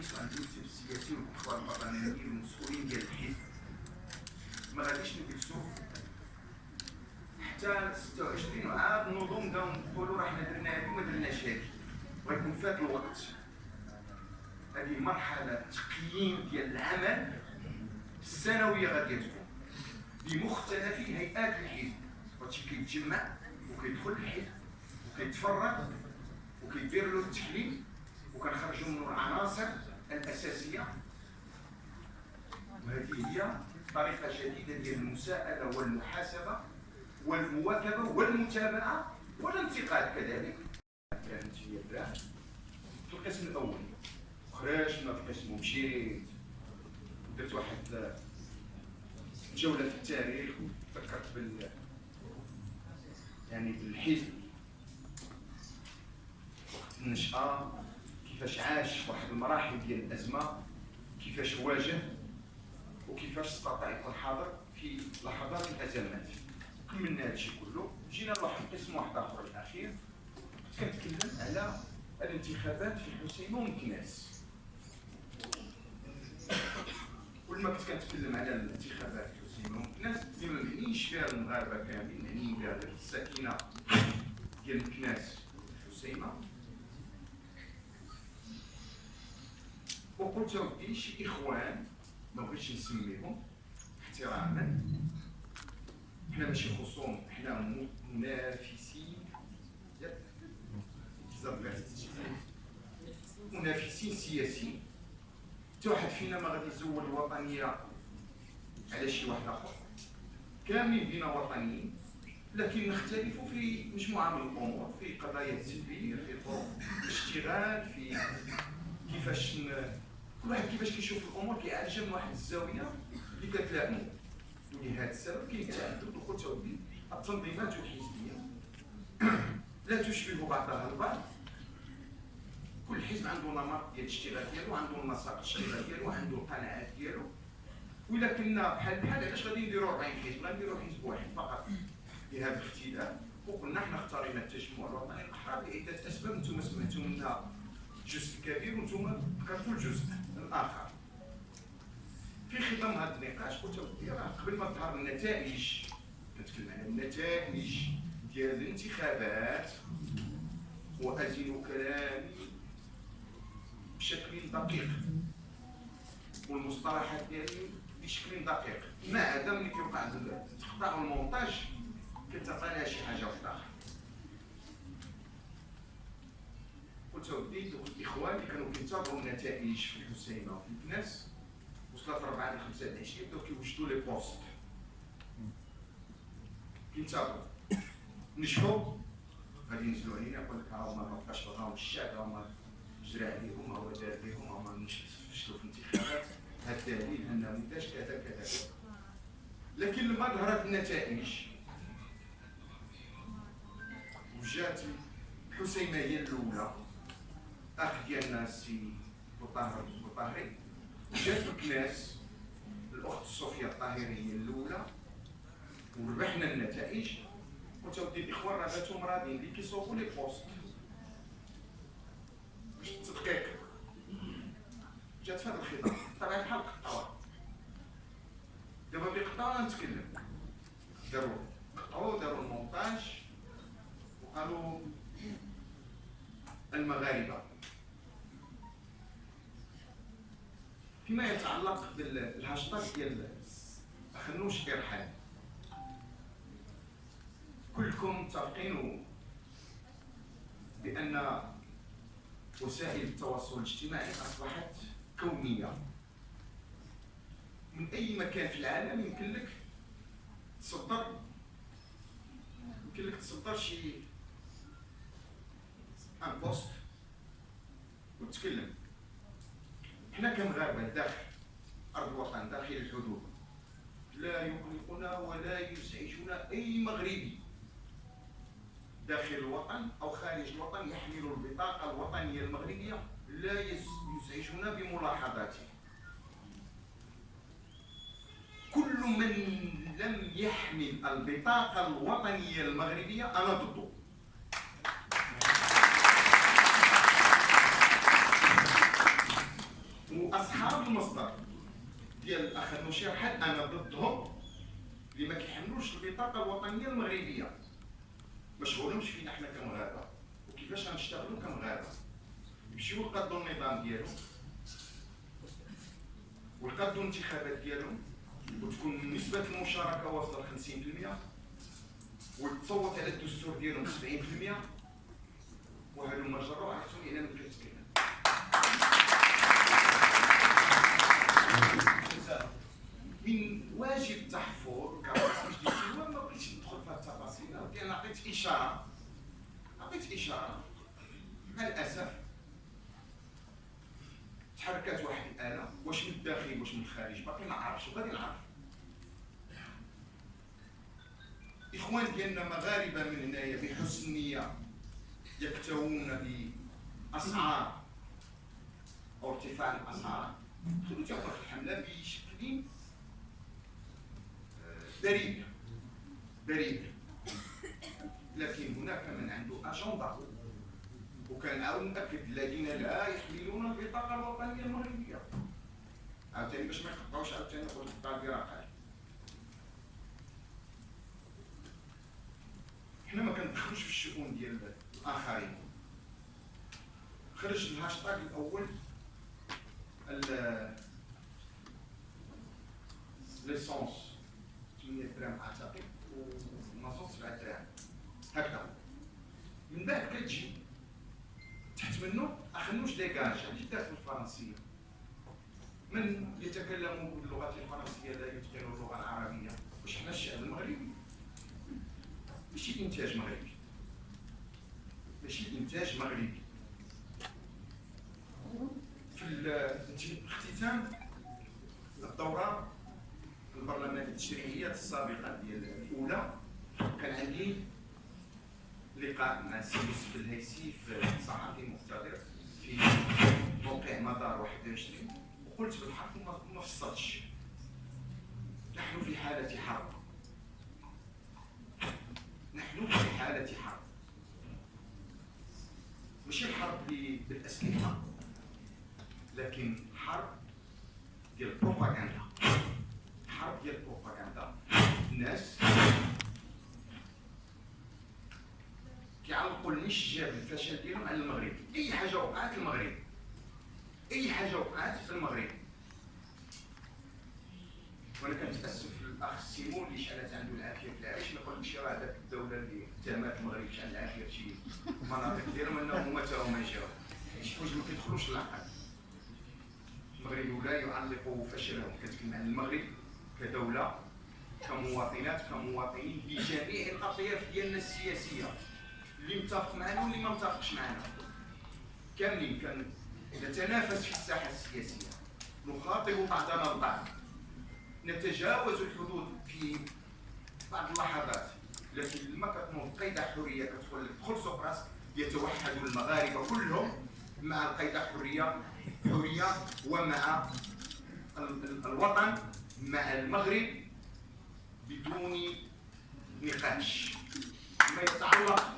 الرئيس وعند المكتب السياسي والاخوان البرلمانيين والمسؤولين ديال الحزب ما غاديش نجلسوا حتى 26 عام نوضوا نبداو نقولوا راه حنا درنا هذه وما درناش هذه ويكون فات الوقت هذه مرحله تقييم ديال العمل السنويه غادي تكون بمختلف هيئات الحزب هادشي كيتجمع وكيدخل الحزب وكيتفرغ وكيدير له التحليل وكنخرجوا منه العناصر الأساسية. وهذه هي طريقة جديدة ديال المساءلة والمحاسبة والمواكبة والمتابعة والانتقاد كذلك. كانت هي في القسم الأول خرجت من القسم ومشيت درت واحد جولة في التاريخ وفكرت بال يعني بالحزب. النشأة كيفاش عاش واحد المراحل ديال الأزمة كيفاش واجه وكيفاش استطاع يكون حاضر في لحظات الأزمات. كملنا هادشي كله جينا لواحد القسم واحد آخر الأخير. كنت كنتكلم على الانتخابات في الحسيمة ومكناس. ولما كنت كنتكلم على الانتخابات الحسيمه الناس اللي ما معنيش فيها المغاربة كاملين معنيين بها الساكنة ديال مكناس الحسيمه وقلت ودي شي إخوان؟ ما بغيتش نسميهم. احتراما حنا ماشي خصوم حنا منافسين. منافسين سياسيين. حتى واحد فينا ما غادي يزول الوطنيه على شي واحد آخر. كاملين بينا وطنيين لكن نختلف في مجموعة من الأمور في قضايا التدبير في طرق الاشتغال في كيفاش. كل واحد كيفاش كيشوف الأمور كيعالجها من واحد الزاوية اللي كتلائمو. ولهذا السبب كاين تعدد وقلت ودي التنظيمات الحزبيه لا تشبه بعضها البعض. كل حزب عنده نمط ديال الاشتغال ديالو عنده النسق الاشتغال ديالو عنده القناعات ديالو. وإلا كنا بحال بحال علاش غادي نديرو 40 حزب؟ غنديرو حزب واحد فقط. لهذا الاختلاف وقلنا حنا اختارينا التجمع الوطني الاحرار لعده اسباب أنتم سمعتوا منها جزء كبير وأنتم ذكرتوا الجزء الآخر. في ختام هذا النقاش قلت راه قبل ما تظهر النتائج كنتكلم على النتائج ديال الانتخابات وازن كلامي بشكل دقيق والمصطلحات ديالي بشكل دقيق. ما عدا ملي كيوقع تقطع المونتاج كتعطي لها شي حاجة قلت ودي دوك الاخوان اللي كانوا كينتظروا النتائج في الحسينه وفي الكناس وصلت 4 ل 5 العشيه بداو كيوجدوا لي بوست كينتظروا نجحوا غادي ينزلوا علينا يقول لك ها هما ما بقاش بغاهم الشعب هما جرى عليهم هو دار بهم هما فشلوا في الانتخابات هذا الدليل انه انتاج كذا كذا لكن لما ظهرت النتائج وجات الحسيمه هي الاولى اخ ديالنا السي بوطاهر بوطاهري جات الكناس الأخت صوفيا الطاهري هي الأولى وربحنا النتائج. قلت ودي الإخوان راه باتوا مرادين اللي لي بوست. باش التدقيق جات في هذا الخطاب. طبعا بحال قطعوها دابا ملي قطعوها نتكلم. داروا قطعوا داروا المونتاج وقالوا المغاربة. فيما يتعلق بالهاشتاج ديال خنوش إرحال. كلكم متفقين بأن وسائل التواصل الاجتماعي أصبحت كونية. من أي مكان في العالم يمكن لك تصدر يمكن لك تصدر شي ان بوست وتتكلم كمغاربه داخل أرض الوطن داخل الحدود. لا يقلقنا ولا يزعجنا أي مغربي. داخل الوطن أو خارج الوطن يحمل البطاقة الوطنية المغربية لا يزعجنا بملاحظاته. كل من لم يحمل البطاقة الوطنية المغربية أنا ضده. عندهم شي حد أنا ضدهم اللي ما كيحملوش البطاقة الوطنية المغربية. ما فينا حنا كمغاربة. وكيفاش غنشتغلوا كمغاربة؟ يمشيو يقادوا النظام ديالهم. ويقادوا الانتخابات ديالهم. وتكون نسبة المشاركة واصلة ل 50% وتصوت على الدستور ديالهم 70% وهذو ما جربوا عرفتوني أنا ما كنتكلم من واجب التحفظ كرئيس مجلس ما بغيتش ندخل في التفاصيل أنا عطيت إشارة عطيت إشارة. مع الاسف تحركات واحد الآلة واش من الداخل واش من الخارج باقي ما عرفتش وغادي نعرف. إخوان ديالنا مغاربة من هنايا بحسن نيه يكتوون بأسعار أو ارتفاع الأسعار. خلوا تيوقف الحمله بشكل بريء بريء لكن هناك من عنده اجنده وكان عاود ناكد الذين لا يحملون البطاقه الوطنيه المغربيه عاوتاني باش ما يقطعوش عاوتاني يقول قطع البراقه حنا ما كندخلوش في الشؤون ديال الاخرين خرج الهاشتاغ الأول l'essence 8 درهم اعتقد ومازوت 7 دراهم هكذا من بعد كتجي تحت منه اخنوش ديكاج هذه دارت بالفرنسيه من يتكلم باللغة الفرنسيه لا يتقن اللغة العربيه واش حنا الشعب المغربي ماشي انتاج مغربي ماشي انتاج مغربي في الاختتام الدورة البرلمانية التشريعية السابقة ديال الأولى. كان عندي لقاء مع السي يوسف الهيسي في صحفي مقتدر في موقع مدار 21 وقلت بالحق ما فصلتش نحن في حالة حرب. نحن في حالة حرب. ماشي الحرب بالأسلحة. لكن حرب ديال البروباغندا حرب ديال البروباغندا الناس كيعلقوا النشجه بالفشل ديالهم على المغرب. أي حاجة وقعت في المغرب. أي حاجة وقعت في المغرب. وأنا كنتأسف الاخ سيمون اللي شعلت عنده العافية في العيش ما يقولش راه هذاك الدولة اللي اتهمت المغرب شحال العافية في شي مناطق ديالهم أنهم هما تا هما جاو شي حوايج ما كيدخلوش للعقل. المغرب لا يعلق عن المغرب كدولة كمواطنات كمواطنين بجميع الأطياف ديالنا السياسية. اللي متفق معنا واللي ما متفقش معنا. كاملين نتنافس في الساحة السياسية. نخاطب بعضنا البعض. نتجاوز الحدود في بعض اللحظات. لكن لما كتنوض قيد حرية كتقول لك دخل سوق راسك يتوحد المغاربة كلهم مع القيد حرية. حريه ومع الوطن مع المغرب بدون نقاش. ما يتعلق